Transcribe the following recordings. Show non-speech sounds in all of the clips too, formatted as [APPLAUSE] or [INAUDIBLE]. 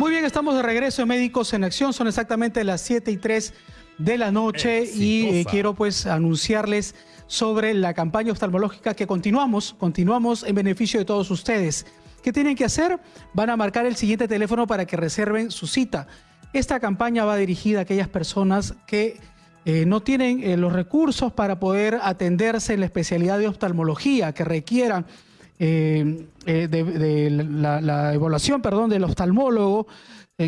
Muy bien, estamos de regreso en Médicos en Acción. Son exactamente las 7 y 3 de la noche y eh, quiero pues anunciarles sobre la campaña oftalmológica que continuamos, continuamos en beneficio de todos ustedes. ¿Qué tienen que hacer? Van a marcar el siguiente teléfono para que reserven su cita. Esta campaña va dirigida a aquellas personas que eh, no tienen eh, los recursos para poder atenderse en la especialidad de oftalmología, que requieran eh, de, la, evaluación perdón, del oftalmólogo,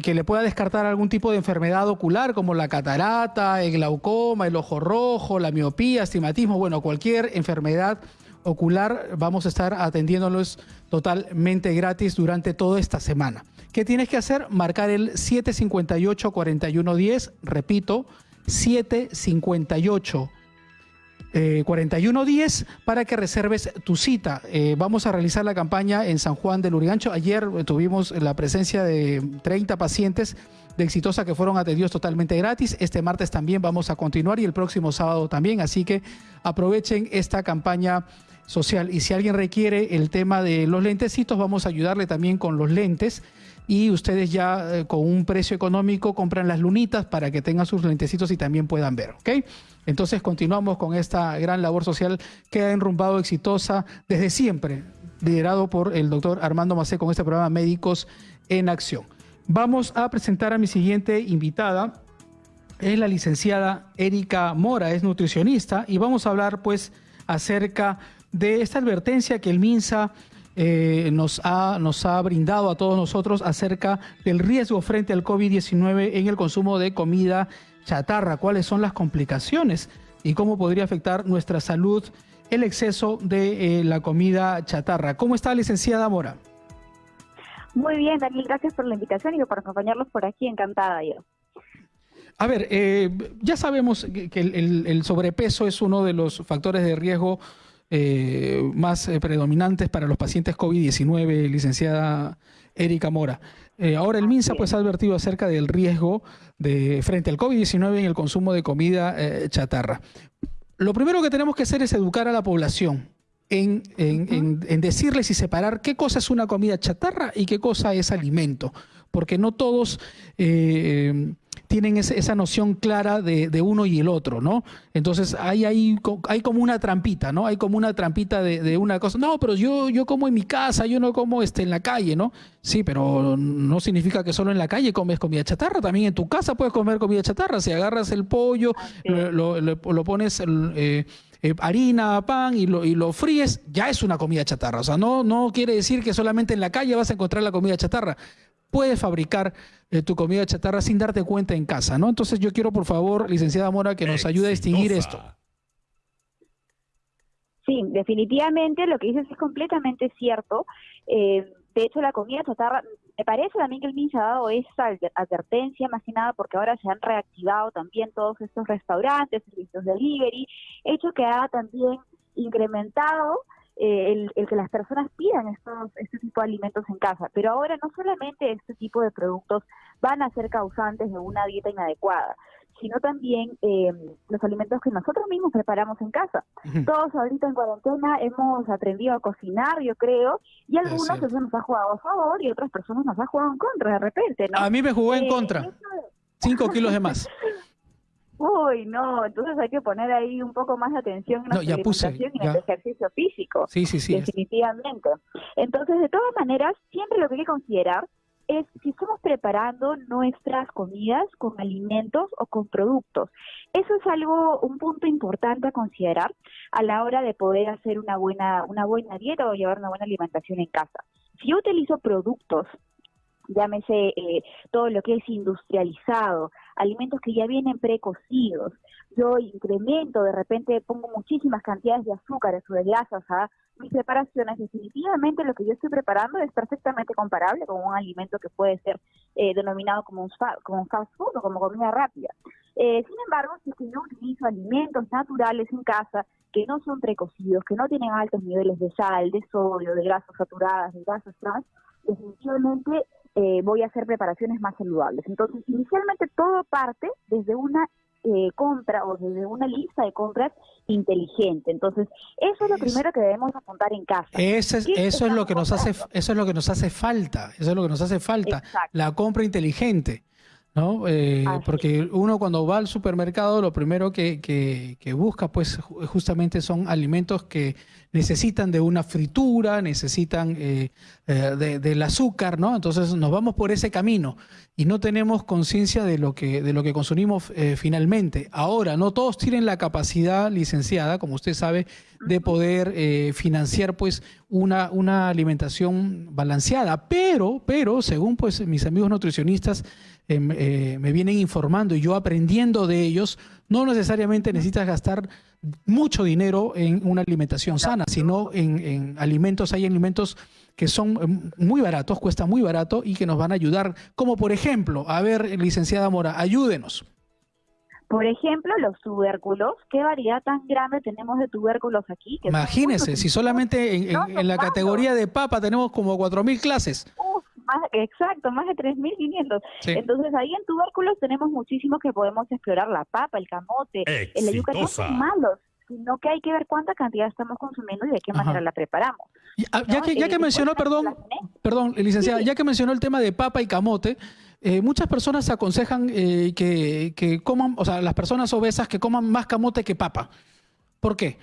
que le pueda descartar algún tipo de enfermedad ocular como la catarata, el glaucoma, el ojo rojo, la miopía, astigmatismo, bueno, cualquier enfermedad ocular, vamos a estar atendiéndolos totalmente gratis durante toda esta semana. ¿Qué tienes que hacer? Marcar el 758-4110, repito, 758 4110 para que reserves tu cita. Eh, vamos a realizar la campaña en San Juan del Urigancho. Ayer tuvimos la presencia de 30 pacientes de Exitosa que fueron atendidos totalmente gratis. Este martes también vamos a continuar y el próximo sábado también. Así que aprovechen esta campaña social. Y si alguien requiere el tema de los lentecitos, vamos a ayudarle también con los lentes. Y ustedes ya eh, con un precio económico compran las lunitas para que tengan sus lentecitos y también puedan ver, ¿ok? Entonces continuamos con esta gran labor social que ha enrumbado exitosa desde siempre, liderado por el doctor Armando Macé con este programa Médicos en Acción. Vamos a presentar a mi siguiente invitada, es la licenciada Erika Mora, es nutricionista y vamos a hablar pues acerca de esta advertencia que el MINSA eh, nos, ha, nos ha brindado a todos nosotros acerca del riesgo frente al COVID-19 en el consumo de comida chatarra, cuáles son las complicaciones y cómo podría afectar nuestra salud el exceso de eh, la comida chatarra. ¿Cómo está, licenciada Mora? Muy bien, Daniel, gracias por la invitación y por acompañarlos por aquí, encantada yo. A ver, eh, ya sabemos que el, sobrepeso es uno de los factores de riesgo eh, más eh, predominantes para los pacientes COVID-19, licenciada Erika Mora. Eh, ahora el MINSA pues, ha advertido acerca del riesgo de, frente al COVID-19 en el consumo de comida chatarra. Lo primero que tenemos que hacer es educar a la población en, en, decirles y separar qué cosa es una comida chatarra y qué cosa es alimento, porque no todos tienen esa noción clara de, uno y el otro, ¿no? Entonces hay, hay, hay como una trampita, ¿no? Hay como una trampita de, una cosa. No, pero yo, yo como en mi casa, yo no como este, en la calle, ¿no? Sí, pero no significa que solo en la calle comes comida chatarra, también en tu casa puedes comer comida chatarra. Si agarras el pollo, lo, pones... Eh, eh, harina, pan y lo, y lo fríes, ya es una comida chatarra. O sea, no, no quiere decir que solamente en la calle vas a encontrar la comida chatarra puedes fabricar eh, tu comida chatarra sin darte cuenta en casa, ¿no? Entonces yo quiero, por favor, licenciada Mora, que nos ayude a distinguir esto. Sí, definitivamente lo que dices es completamente cierto. Eh, de hecho, la comida chatarra, me parece también que el MINSA ha dado esa advertencia, más que nada porque ahora se han reactivado también todos estos restaurantes, servicios de delivery, hecho que ha también incrementado eh, el, que las personas pidan estos, este tipo de alimentos en casa. Pero ahora no solamente este tipo de productos van a ser causantes de una dieta inadecuada, sino también eh, los alimentos que nosotros mismos preparamos en casa. Todos ahorita en cuarentena hemos aprendido a cocinar, yo creo, y algunos eso nos ha jugado a favor y otras personas nos ha jugado en contra de repente. A mí me jugó en eh, contra. Cinco [LAUGHS] kilos de más. Uy, no, entonces hay que poner ahí un poco más de atención en la alimentación y en el ejercicio físico. Sí, sí, sí. Definitivamente. Entonces, de todas maneras, siempre lo que hay que considerar es si estamos preparando nuestras comidas con alimentos o con productos. Eso es algo, un punto importante a considerar a la hora de poder hacer una buena, una buena dieta o llevar una buena alimentación en casa. Si yo utilizo productos llámese eh, todo lo que es industrializado, alimentos que ya vienen precocidos. Yo incremento, de repente pongo muchísimas cantidades de azúcares o de grasas a mis preparaciones. Definitivamente lo que yo estoy preparando es perfectamente comparable con un alimento que puede ser eh, denominado como un, como fast food o como comida rápida. Eh, sin embargo, si es que yo utilizo alimentos naturales en casa que no son precocidos, que no tienen altos niveles de sal, de sodio, de grasas saturadas, de grasas trans, definitivamente eh, voy a hacer preparaciones más saludables. Entonces, inicialmente todo parte desde una eh, compra o desde una lista de compras inteligente. Entonces, eso es lo primero que debemos apuntar en casa. eso es lo que nos hace eso es lo que nos hace falta, eso es lo que nos hace falta, la compra inteligente. ¿no? Eh, porque uno cuando va al supermercado lo primero que, que, busca pues justamente son alimentos que necesitan de una fritura, necesitan eh, eh, del azúcar, ¿no? Entonces nos vamos por ese camino y no tenemos conciencia de lo que de lo que consumimos finalmente. Ahora, no todos tienen la capacidad licenciada, como usted sabe, de poder financiar pues una, una alimentación balanceada, pero, pero según pues mis amigos nutricionistas eh, me vienen informando y yo aprendiendo de ellos, no necesariamente necesitas gastar mucho dinero en una alimentación sana, sino en, alimentos, hay alimentos que son em, muy baratos, cuesta muy barato y que nos van a ayudar, como por ejemplo, a ver, licenciada Mora, ayúdenos. Por ejemplo, los tubérculos, ¿qué variedad tan grande tenemos de tubérculos aquí? Imagínese, si solamente en, la categoría de papa tenemos como 4.000 clases exacto, más de 3.500. Entonces ahí en tubérculos tenemos muchísimos que podemos explorar, la papa, el camote, el yuca, no son malos sino que hay que ver cuánta cantidad estamos consumiendo y de qué manera la preparamos. Ah, ya, que, ya que mencionó, perdón, perdón, licenciada, ya que mencionó el tema de papa y camote, eh, muchas personas aconsejan eh, que, que, coman, o sea, las personas obesas que coman más camote que papa. ¿Por qué?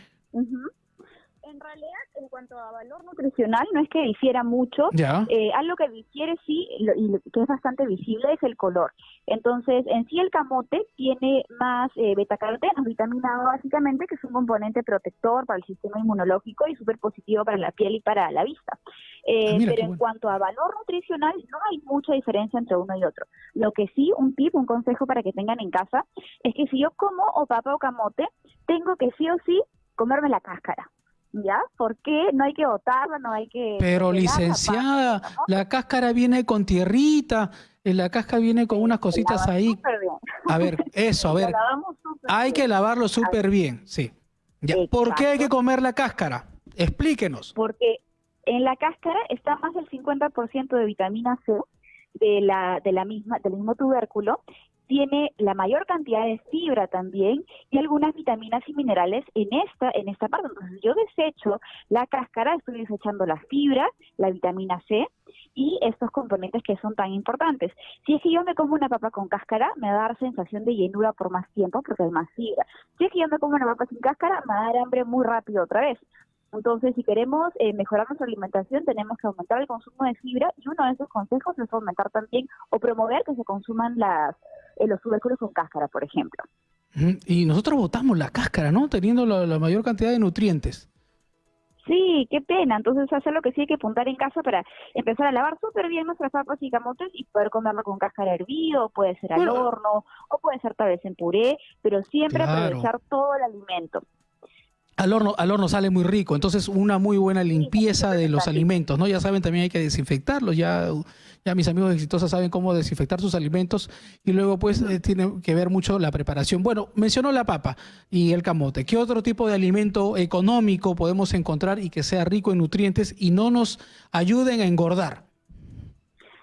En realidad, en cuanto a valor nutricional, no es que difiera mucho. Eh, algo que difiere sí, y que es bastante visible, es el color. Entonces, en sí el camote tiene más eh, betacarotenos, vitamina A básicamente, que es un componente protector para el sistema inmunológico y súper positivo para la piel y para la vista. Eh, ah, pero en cuanto a valor nutricional, no hay mucha diferencia entre uno y otro. Lo que sí, un tip, un consejo para que tengan en casa, es que si yo como o papa o camote, tengo que sí o sí comerme la cáscara. ¿Ya? ¿Por qué? No hay que botarla, no hay que... Pero licenciada, la cáscara viene con tierrita, eh, la cáscara viene con unas cositas ahí. A ver, eso, a [LAUGHS] ver. Hay que lavarlo súper bien, sí. ¿Por qué hay que comer la cáscara? Explíquenos. Porque en la cáscara está más del 50% de vitamina C de la, de la misma, del mismo tubérculo tiene la mayor cantidad de fibra también y algunas vitaminas y minerales en esta en esta parte. Entonces yo desecho la cáscara, estoy desechando la fibra, la vitamina C y estos componentes que son tan importantes. Si es que yo me como una papa con cáscara, me va a dar sensación de llenura por más tiempo porque hay más fibra. Si es que yo me como una papa sin cáscara, me va a dar hambre muy rápido otra vez. Entonces, si queremos eh, mejorar nuestra alimentación, tenemos que aumentar el consumo de fibra y uno de esos consejos es aumentar también o promover que se consuman las, eh, los tubérculos con cáscara, por ejemplo. Y nosotros botamos la cáscara, ¿no? Teniendo la, mayor cantidad de nutrientes. Sí, qué pena. Entonces, hacer lo que sí hay que apuntar en casa para empezar a lavar súper bien nuestras papas y camotes y poder comerlo con cáscara hervido, puede ser al horno, o puede ser tal vez en puré, pero siempre aprovechar todo el alimento al horno, al horno sale muy rico, entonces una muy buena limpieza de los alimentos, ¿no? Ya saben, también hay que desinfectarlos, ya, ya mis amigos exitosos saben cómo desinfectar sus alimentos y luego pues eh, tiene que ver mucho la preparación. Bueno, mencionó la papa y el camote. ¿Qué otro tipo de alimento económico podemos encontrar y que sea rico en nutrientes y no nos ayuden a engordar?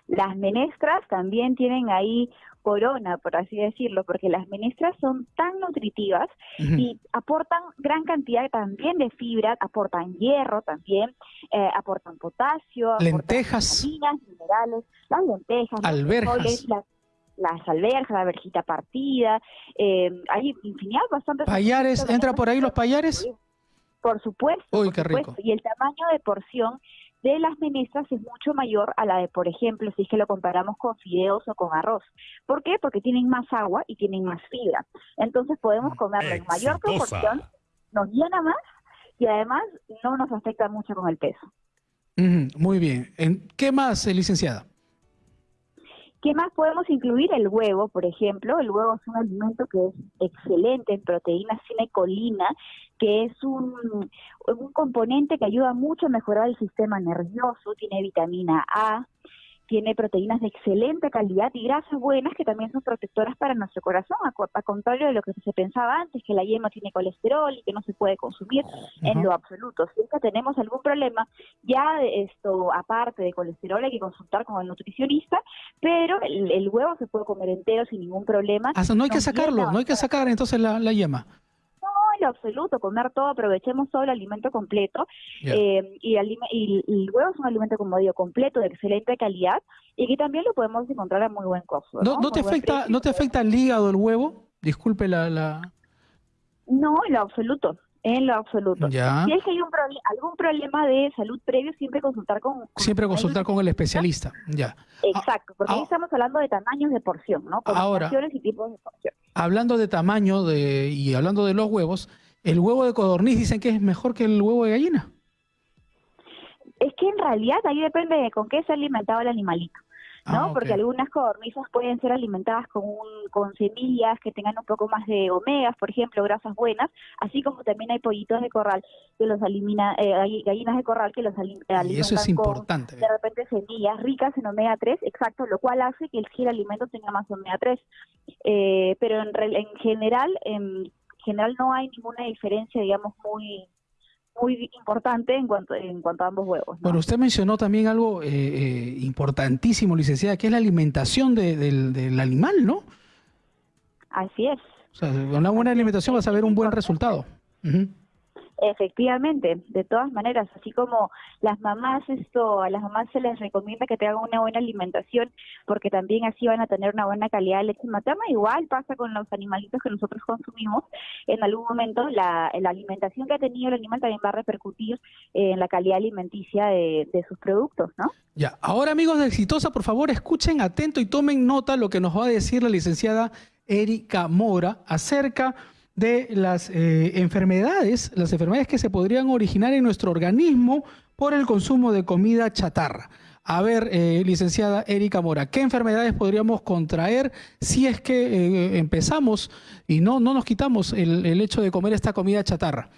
Las menestras también tienen ahí corona, por así decirlo, porque las menestras son tan nutritivas y aportan gran cantidad también de fibra, aportan hierro también, eh, aportan potasio, lentejas, minerales, las lentejas, alberjas. las, alberjas, la verjita partida, eh, hay infinidad bastante. ¿Payares? ¿Entra por ahí los payares? Por supuesto. Uy, qué rico. Y el tamaño de porción de las menestras es mucho mayor a la de, por ejemplo, si es que lo comparamos con fideos o con arroz. ¿Por qué? Porque tienen más agua y tienen más fibra. Entonces podemos mm, comerlo en mayor proporción, nos llena más y además no nos afecta mucho con el peso. muy bien. ¿Qué más, licenciada? ¿Qué más podemos incluir? El huevo, por ejemplo. El huevo es un alimento que es excelente en proteínas cinecolina, que es un, un componente que ayuda mucho a mejorar el sistema nervioso, tiene vitamina A, tiene proteínas de excelente calidad y grasas buenas que también son protectoras para nuestro corazón, a, contrario de lo que se pensaba antes, que la yema tiene colesterol y que no se puede consumir en lo absoluto. Si es que tenemos algún problema, ya esto, aparte de colesterol, hay que consultar con el nutricionista, pero el, huevo se puede comer entero sin ningún problema. Ah, no hay que sacarlo, no hay que sacar entonces la, la yema en lo absoluto, comer todo, aprovechemos todo el alimento completo. Eh, y, el, huevo es un alimento, como digo, completo, de excelente calidad y que también lo podemos encontrar a muy buen costo. ¿No, ¿no, te, afecta, ¿no te afecta el hígado el huevo? Disculpe la... la... No, en lo absoluto. En lo absoluto. Si es que hay un algún problema de salud previo, siempre consultar con... siempre consultar con el especialista, ya. Exacto, porque ahí ah, estamos hablando de tamaños de porción, ¿no? Ahora, y tipos de porción. Hablando de tamaño de, y hablando de los huevos, ¿el huevo de codorniz dicen que es mejor que el huevo de gallina? Es que en realidad ahí depende de con qué se ha alimentado el animalito. ¿No? Ah, Porque algunas codornices pueden ser alimentadas con, con semillas que tengan un poco más de omegas, por ejemplo, grasas buenas, así como también hay pollitos de corral que los elimina, eh, gallinas de corral que los alimentan y eso es importante. de repente semillas ricas en omega 3, exacto, lo cual hace que el, alimento tenga más omega 3. Eh, pero en, en general, en general no hay ninguna diferencia, digamos, muy muy importante en cuanto, en cuanto a ambos huevos. Bueno, usted mencionó también algo eh, eh, importantísimo, licenciada, que es la alimentación del, del, animal, ¿no? Así es. O sea, con una buena alimentación vas a ver un buen resultado. Efectivamente, de todas maneras, así como las mamás esto, a las mamás se les recomienda que tengan una buena alimentación porque también así van a tener una buena calidad de leche materna, igual pasa con los animalitos que nosotros consumimos, en algún momento la, alimentación que ha tenido el animal también va a repercutir en la calidad alimenticia de, de sus productos, ¿no? Ya, ahora amigos de Exitosa, por favor escuchen atento y tomen nota lo que nos va a decir la licenciada Erika Mora acerca las eh, enfermedades, las enfermedades que se podrían originar en nuestro organismo por el consumo de comida chatarra. A ver, eh, licenciada Erika Mora, ¿qué enfermedades podríamos contraer si es que eh, empezamos y no, no nos quitamos el, hecho de comer esta comida chatarra?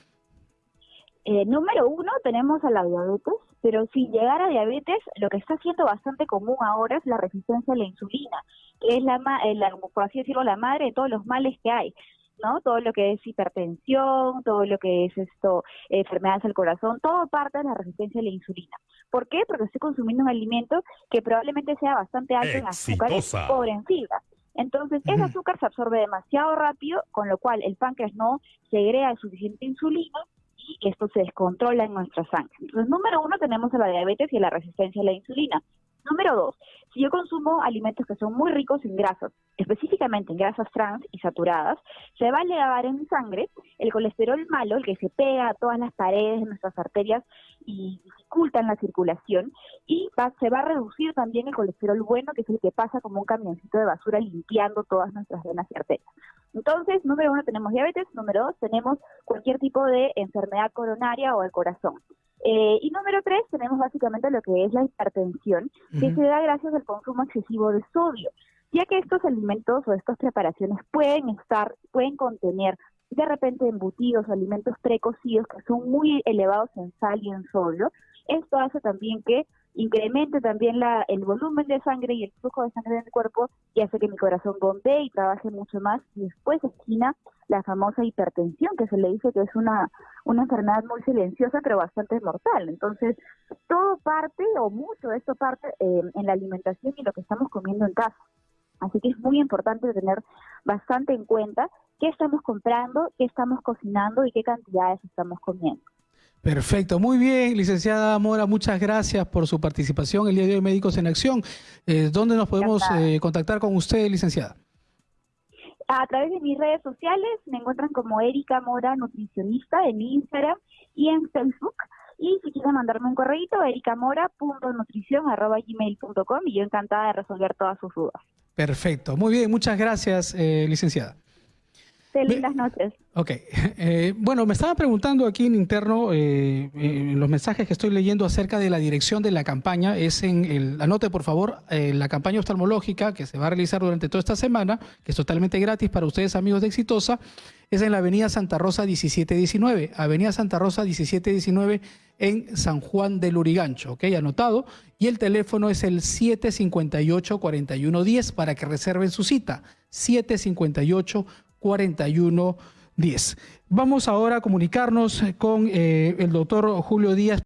número uno, tenemos a la diabetes, pero sin llegar a diabetes, lo que está siendo bastante común ahora es la resistencia a la insulina, que es la, la por así decirlo, la madre de todos los males que hay. ¿No? Todo lo que es hipertensión, todo lo que es esto, enfermedades del corazón, todo parte de la resistencia a la insulina. ¿Por qué? Porque estoy consumiendo un alimento que probablemente sea bastante alto en azúcar y pobre en fibra. Entonces, ese azúcar se absorbe demasiado rápido, con lo cual el páncreas no segrega suficiente insulina y esto se descontrola en nuestra sangre. Entonces, número uno, tenemos la diabetes y la resistencia a la insulina. Número dos, si yo consumo alimentos que son muy ricos en grasas, específicamente en grasas trans y saturadas, se va a elevar en mi sangre el colesterol malo, el que se pega a todas las paredes de nuestras arterias y dificulta la circulación, y se va a reducir también el colesterol bueno, que es el que pasa como un camioncito de basura limpiando todas nuestras venas y arterias. Entonces, número uno, tenemos diabetes, número dos, tenemos cualquier tipo de enfermedad coronaria o del corazón. Eh, y número tres, tenemos básicamente lo que es la hipertensión, que se da gracias al consumo excesivo de sodio, ya que estos alimentos o estas preparaciones pueden estar, pueden contener de repente embutidos o alimentos precocidos que son muy elevados en sal y en sodio. Esto hace también que incremente también la, el volumen de sangre y el flujo de sangre en el cuerpo y hace que mi corazón bombee y trabaje mucho más y después esquina la famosa hipertensión que se le dice que es una, una enfermedad muy silenciosa pero bastante mortal. Entonces, todo parte o mucho de esto parte eh, en la alimentación y lo que estamos comiendo en casa. Así que es muy importante tener bastante en cuenta qué estamos comprando, qué estamos cocinando y qué cantidades estamos comiendo. Perfecto, muy bien, licenciada Mora, muchas gracias por su participación el día de hoy Médicos en Acción. Eh, ¿Dónde nos podemos eh, contactar con usted, licenciada? A través de mis redes sociales me encuentran como Erika Mora Nutricionista en Instagram y en Facebook. Y si quieren mandarme un correo, ericamora.nutrición.gmail.com y yo encantada de resolver todas sus dudas. Perfecto, muy bien, muchas gracias, eh, licenciada. Lindas noches. Ok. [LAUGHS] Eh, bueno, me estaba preguntando aquí en interno, eh, en los mensajes que estoy leyendo acerca de la dirección de la campaña. Es en el, anote por favor, eh, la campaña oftalmológica que se va a realizar durante toda esta semana, que es totalmente gratis para ustedes, amigos de Exitosa, es en la Avenida Santa Rosa 1719. Avenida Santa Rosa 1719 en San Juan del Urigancho, ¿ok? Anotado. Y el teléfono es el 758-4110 para que reserven su cita. 758 4110. Vamos ahora a comunicarnos con eh, el doctor Julio Díaz.